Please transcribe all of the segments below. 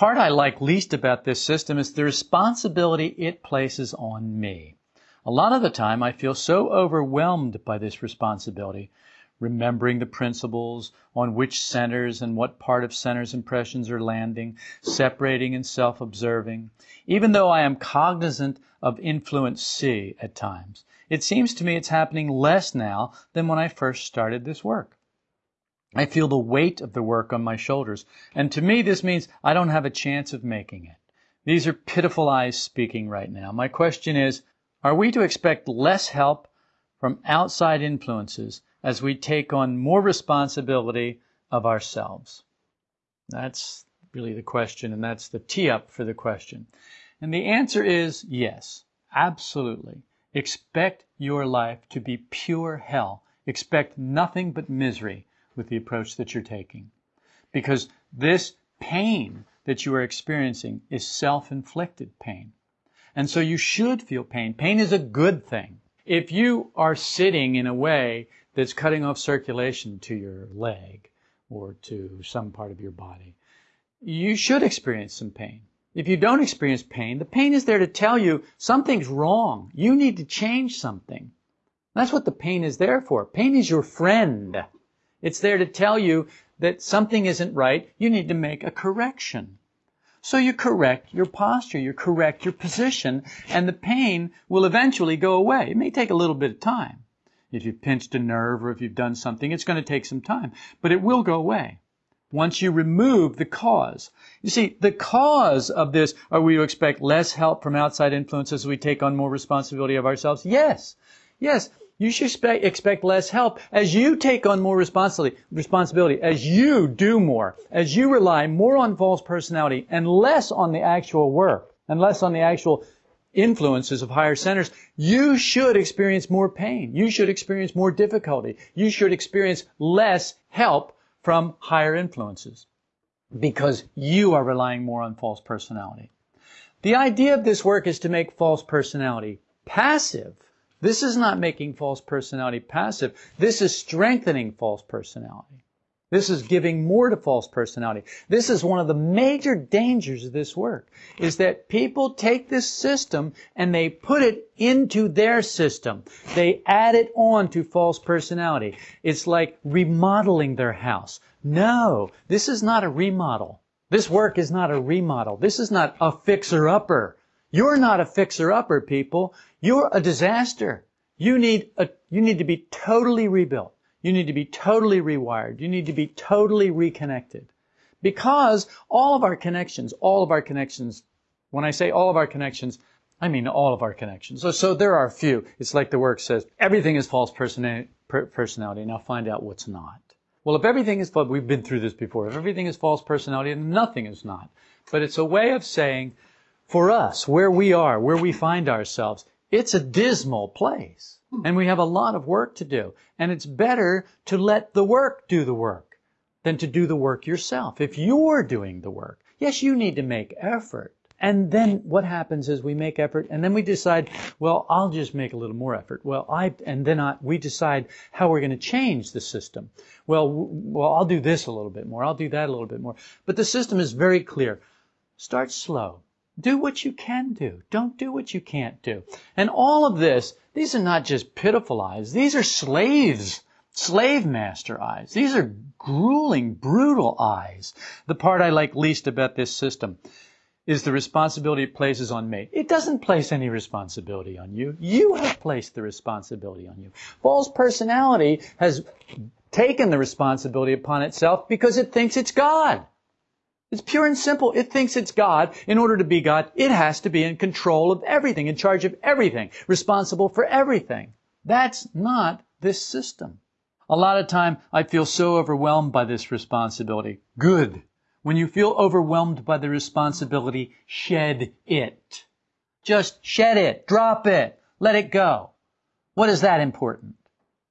part I like least about this system is the responsibility it places on me. A lot of the time I feel so overwhelmed by this responsibility, remembering the principles, on which centers and what part of centers impressions are landing, separating and self-observing, even though I am cognizant of influence C at times. It seems to me it's happening less now than when I first started this work. I feel the weight of the work on my shoulders, and to me this means I don't have a chance of making it. These are pitiful I's speaking right now. My question is, are we to expect less help from outside influences as we take on more responsibility of ourselves? That's really the question, and that's the tee up for the question. And the answer is yes, absolutely. Expect your life to be pure hell. Expect nothing but misery with the approach that you're taking. Because this pain that you are experiencing is self-inflicted pain. And so you should feel pain. Pain is a good thing. If you are sitting in a way that's cutting off circulation to your leg or to some part of your body, you should experience some pain. If you don't experience pain, the pain is there to tell you something's wrong. You need to change something. That's what the pain is there for. Pain is your friend. It's there to tell you that something isn't right. You need to make a correction. So you correct your posture, you correct your position, and the pain will eventually go away. It may take a little bit of time. If you've pinched a nerve or if you've done something, it's going to take some time, but it will go away once you remove the cause. You see, the cause of this, are we to expect less help from outside influences as we take on more responsibility of ourselves? Yes. Yes. You should expect, less help as you take on more responsibility, responsibility, as you do more, as you rely more on false personality and less on the actual work, and less on the actual influences of higher centers, you should experience more pain. You should experience more difficulty. You should experience less help from higher influences because you are relying more on false personality. The idea of this work is to make false personality passive this is not making false personality passive. This is strengthening false personality. This is giving more to false personality. This is one of the major dangers of this work, is that people take this system and they put it into their system. They add it on to false personality. It's like remodeling their house. No, this is not a remodel. This work is not a remodel. This is not a fixer-upper. You're not a fixer-upper, people. You're a disaster. You need a, you need to be totally rebuilt. You need to be totally rewired. You need to be totally reconnected. Because all of our connections, all of our connections, when I say all of our connections, I mean all of our connections. So, so there are a few. It's like the work says, everything is false personality. personality. Now find out what's not. Well, if everything is false, we've been through this before. If everything is false personality, nothing is not. But it's a way of saying, for us, where we are, where we find ourselves, it's a dismal place. Hmm. And we have a lot of work to do. And it's better to let the work do the work than to do the work yourself. If you're doing the work, yes, you need to make effort. And then what happens is we make effort and then we decide, well, I'll just make a little more effort. Well, I, and then I, we decide how we're going to change the system. Well, well, I'll do this a little bit more. I'll do that a little bit more. But the system is very clear. Start slow. Do what you can do. Don't do what you can't do. And all of this, these are not just pitiful I's. These are slaves. Slave master I's. These are grueling, brutal I's. The part I like least about this system is the responsibility it places on me. It doesn't place any responsibility on you. You have placed the responsibility on you. False personality has taken the responsibility upon itself because it thinks it's God. It's pure and simple. It thinks it's God. In order to be God, it has to be in control of everything, in charge of everything, responsible for everything. That's not this system. A lot of time I feel so overwhelmed by this responsibility. Good. When you feel overwhelmed by the responsibility, shed it. Just shed it. Drop it. Let it go. What is that important?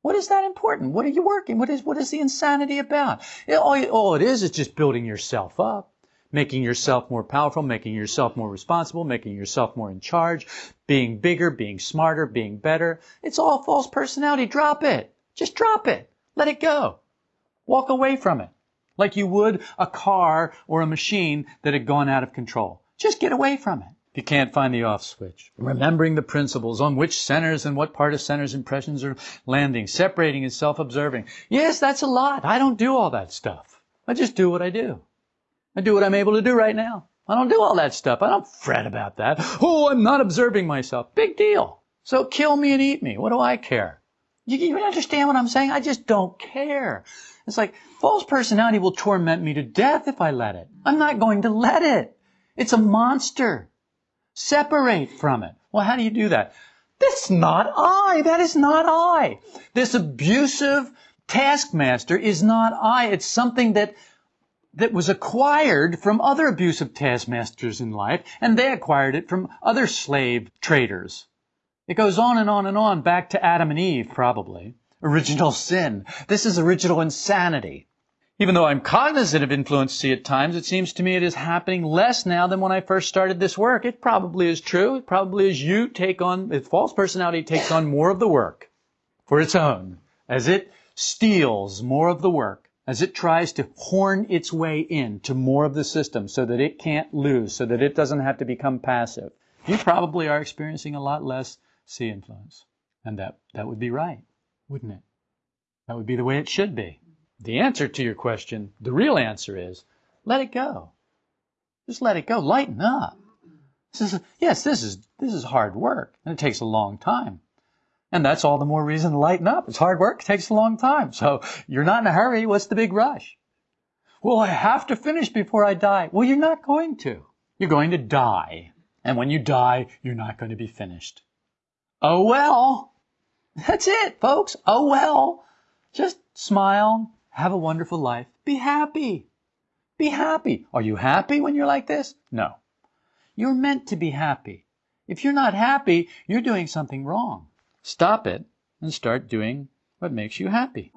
What is that important? What are you working? What is, what is the insanity about? It, all, all it is is just building yourself up, making yourself more powerful, making yourself more responsible, making yourself more in charge, being bigger, being smarter, being better. It's all false personality. Drop it. Just drop it. Let it go. Walk away from it. like you would a car or a machine that had gone out of control. Just get away from it. You can't find the off switch. Remembering the principles on which centers and what part of centers impressions are landing, separating and self-observing. Yes, that's a lot. I don't do all that stuff. I just do what I do. I do what I'm able to do right now. I don't do all that stuff. I don't fret about that. Oh, I'm not observing myself. Big deal. So kill me and eat me. What do I care? You, you understand what I'm saying? I just don't care. It's like false personality will torment me to death if I let it. I'm not going to let it. It's a monster. Separate from it. Well, how do you do that? That's not I. That is not I. This abusive taskmaster is not I. It's something that that was acquired from other abusive taskmasters in life, and they acquired it from other slave traders. It goes on and on and on back to Adam and Eve, probably. Original sin. This is original insanity. Even though I'm cognizant of influence C at times, it seems to me it is happening less now than when I first started this work. It probably is true. It probably is you take on, if false personality takes on more of the work for its own, as it steals more of the work, as it tries to horn its way in to more of the system so that it can't lose, so that it doesn't have to become passive. You probably are experiencing a lot less C influence. And that, that would be right, wouldn't it? That would be the way it should be. The answer to your question, the real answer is let it go. Just let it go. Lighten up. This is, yes, this is, this is hard work and it takes a long time. And that's all the more reason to lighten up. It's hard work. It takes a long time. So you're not in a hurry. What's the big rush? Well, I have to finish before I die. Well, you're not going to. You're going to die. And when you die, you're not going to be finished. Oh well. That's it, folks. Oh well. Just smile, have a wonderful life. Be happy. Be happy. Are you happy when you're like this? No. You're meant to be happy. If you're not happy, you're doing something wrong. Stop it and start doing what makes you happy.